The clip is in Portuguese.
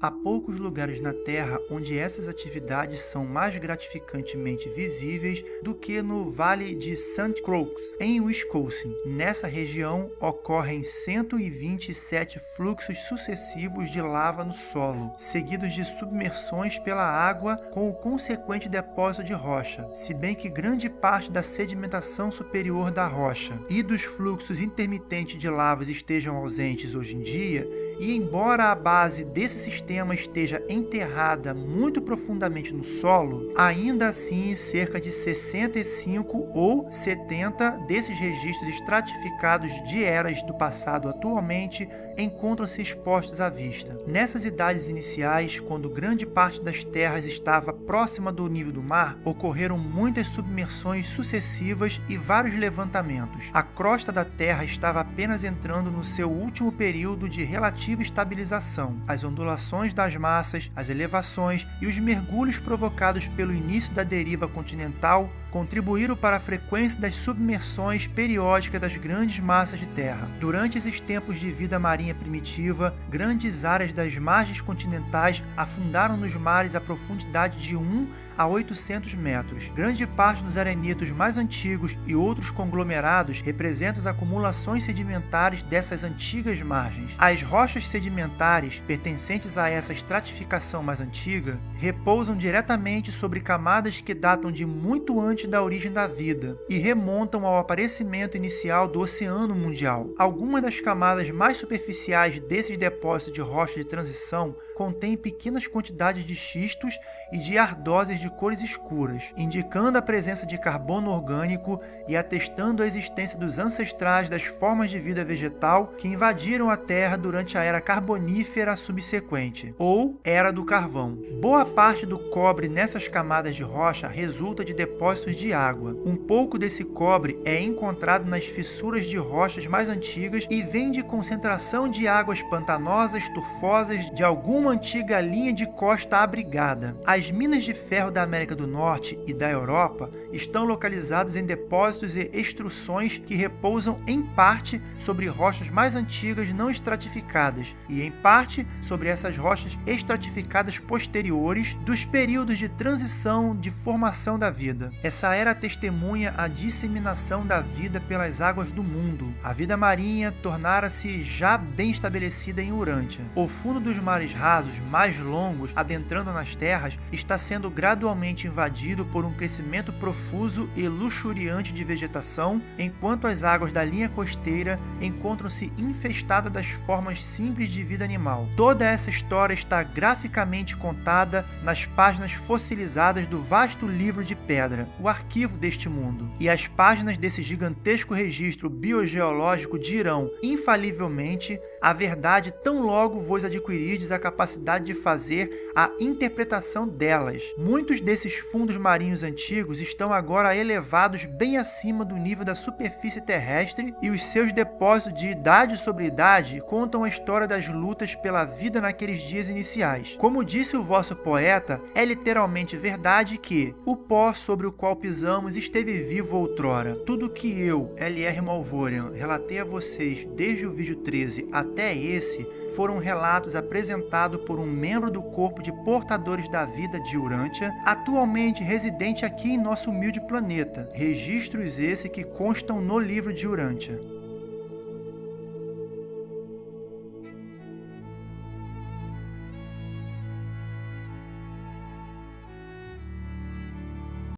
Há poucos lugares na Terra onde essas atividades são mais gratificantemente visíveis do que no Vale de St. Croix, em Wisconsin. Nessa região ocorrem 127 fluxos sucessivos de lava no solo, seguidos de submersões pela água com o consequente depósito de rocha, se bem que grande parte da sedimentação superior da rocha e dos fluxos intermitentes de lavas estejam ausentes hoje em dia, e embora a base desse sistema esteja enterrada muito profundamente no solo, ainda assim cerca de 65 ou 70 desses registros estratificados de eras do passado atualmente encontram-se expostos à vista. Nessas idades iniciais, quando grande parte das terras estava próxima do nível do mar, ocorreram muitas submersões sucessivas e vários levantamentos. A crosta da Terra estava apenas entrando no seu último período de relativa estabilização. As ondulações das massas, as elevações e os mergulhos provocados pelo início da deriva continental contribuíram para a frequência das submersões periódicas das grandes massas de terra. Durante esses tempos de vida marinha primitiva, grandes áreas das margens continentais afundaram nos mares a profundidade de 1 a 800 metros. Grande parte dos arenitos mais antigos e outros conglomerados representam as acumulações sedimentares dessas antigas margens. As rochas sedimentares, pertencentes a essa estratificação mais antiga, repousam diretamente sobre camadas que datam de muito antes da origem da vida e remontam ao aparecimento inicial do Oceano Mundial. Algumas das camadas mais superficiais desses depósitos de rocha de transição contêm pequenas quantidades de xistos e de ardósias de cores escuras, indicando a presença de carbono orgânico e atestando a existência dos ancestrais das formas de vida vegetal que invadiram a Terra durante a era carbonífera subsequente, ou Era do Carvão. Boa parte do cobre nessas camadas de rocha resulta de depósitos de água. Um pouco desse cobre é encontrado nas fissuras de rochas mais antigas e vem de concentração de águas pantanosas, turfosas de alguma antiga linha de costa abrigada. As minas de ferro da América do Norte e da Europa estão localizados em depósitos e extruções que repousam em parte sobre rochas mais antigas não estratificadas e em parte sobre essas rochas estratificadas posteriores dos períodos de transição de formação da vida. Essa era testemunha a disseminação da vida pelas águas do mundo. A vida marinha tornara-se já bem estabelecida em Urântia. O fundo dos mares rasos mais longos, adentrando nas terras, está sendo gradualmente invadido por um crescimento profuso e luxuriante de vegetação, enquanto as águas da linha costeira encontram-se infestadas das formas simples de vida animal. Toda essa história está graficamente contada nas páginas fossilizadas do vasto livro de pedra, o arquivo deste mundo, e as páginas desse gigantesco registro biogeológico dirão, infalivelmente, a verdade tão logo vos adquirirdes a capacidade de fazer a interpretação delas. Muitos desses fundos marinhos antigos estão agora elevados bem acima do nível da superfície terrestre e os seus depósitos de idade sobre idade contam a história das lutas pela vida naqueles dias iniciais. Como disse o vosso poeta, é literalmente verdade que o pó sobre o qual pisamos esteve vivo outrora. Tudo que eu, L.R. Malvorian, relatei a vocês desde o vídeo 13 até esse foram relatos apresentados por um membro do corpo de portadores da vida de Urântia, atualmente residente aqui em nosso humilde planeta. Registros esse que constam no livro de Urântia.